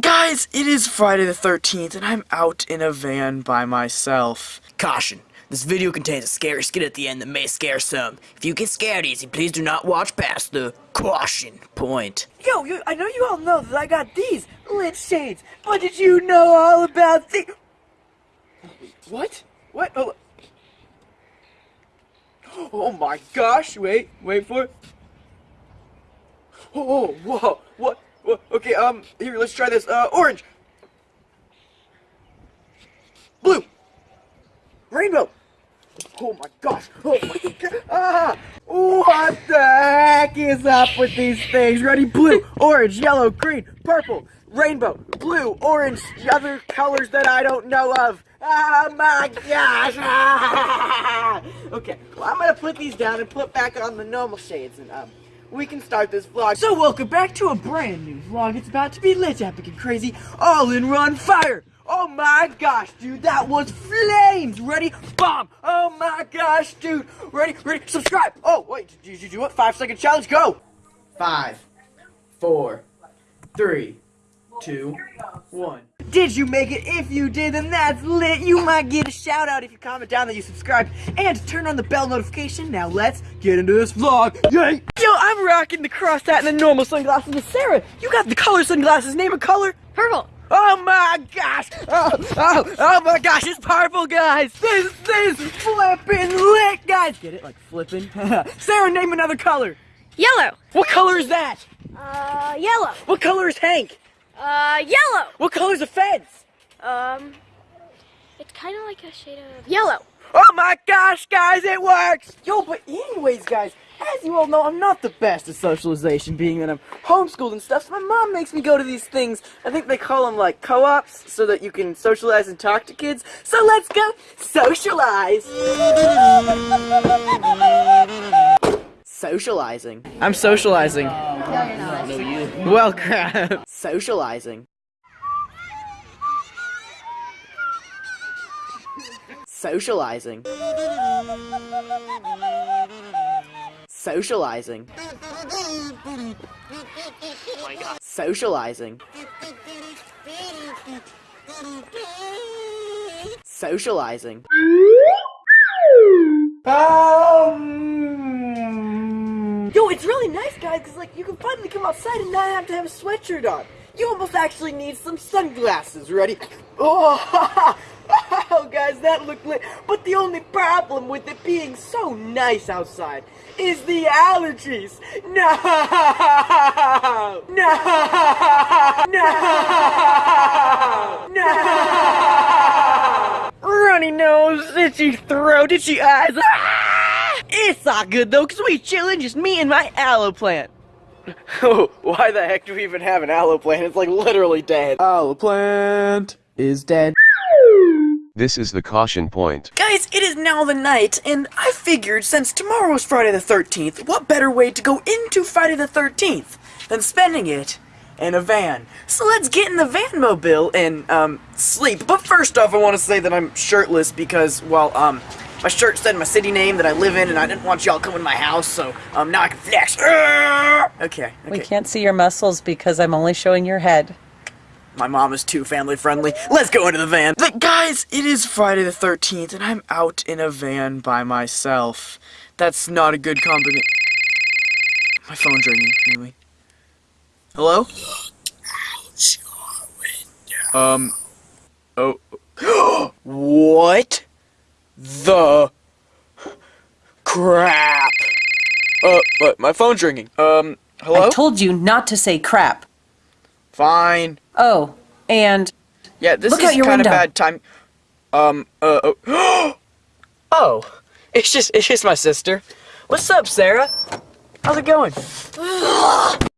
Guys, it is Friday the 13th, and I'm out in a van by myself. Caution. This video contains a scary skit at the end that may scare some. If you get scared easy, please do not watch past the caution point. Yo, yo, I know you all know that I got these lit shades, but did you know all about the... What? What? Oh, oh my gosh, wait, wait for it. Oh, whoa, what? What? Okay, um, here, let's try this. Uh, orange. Blue. Rainbow. Oh my gosh. Oh my god. Ah! What the heck is up with these things? Ready? Blue, orange, yellow, green, purple, rainbow, blue, orange, other colors that I don't know of. Oh my gosh! Ah! Okay, well I'm gonna put these down and put back on the normal shades and um we can start this vlog. So welcome back to a brand new vlog. It's about to be lit, epic and crazy, all in run fire. Oh my gosh, dude, that was flames! Ready? Bomb! Oh my gosh, dude! Ready? Ready? Subscribe! Oh, wait, did you do it? Five second challenge, go! Five, four, three, two, one. Did you make it? If you did, then that's lit. You might get a shout out if you comment down that you subscribed and turn on the bell notification. Now let's get into this vlog. Yay! Rocking the cross hat and the normal sunglasses Sarah. You got the color sunglasses. Name a color. Purple. Oh my gosh! Oh, oh, oh my gosh, it's purple, guys! This is flipping lit, guys! Get it? Like flipping? Sarah, name another color! Yellow. What color is that? Uh, yellow. What color is Hank? Uh, yellow. What color is the fence? Um, it's kind of like a shade of yellow. Oh my gosh, guys, it works! Yo, but anyways, guys, as you all know, I'm not the best at socialization, being that I'm homeschooled and stuff, so my mom makes me go to these things. I think they call them, like, co-ops, so that you can socialize and talk to kids. So let's go socialize! Socializing. I'm socializing. No, you're not. Well, crap. Socializing. Socializing. Socializing. Socializing. Socializing. Um, Yo, it's really nice, guys, because, like, you can finally come outside and not have to have a sweatshirt on. You almost actually need some sunglasses. Ready? Oh, oh, guys, that looked lit. But the only problem with it being so nice outside is the allergies. No! No! No! No! Runny nose, itchy throat, itchy eyes. Ah! It's all good though, cause we chillin', just me and my aloe plant. Oh, why the heck do we even have an aloe plant? It's like literally dead. Aloe plant is dead. This is the caution point. Guys, it is now the night, and I figured since tomorrow is Friday the 13th, what better way to go into Friday the 13th than spending it in a van? So let's get in the van mobile and, um, sleep. But first off, I want to say that I'm shirtless because, well, um, my shirt said my city name that I live in, and I didn't want y'all coming to my house, so, um, now I can flex. Okay, We can't see your muscles because I'm only showing your head. My mom is too family friendly. Let's go into the van. Guys, it is Friday the 13th, and I'm out in a van by myself. That's not a good combination. My phone's ringing. Anyway. Hello? Um. Oh. what? The crap? Uh, but my phone's ringing. Um, hello? I told you not to say crap. Fine. Oh, and Yeah, this Look is out your kind of bad time. Um, uh, oh. oh, it's just, it's just my sister. What's up, Sarah? How's it going?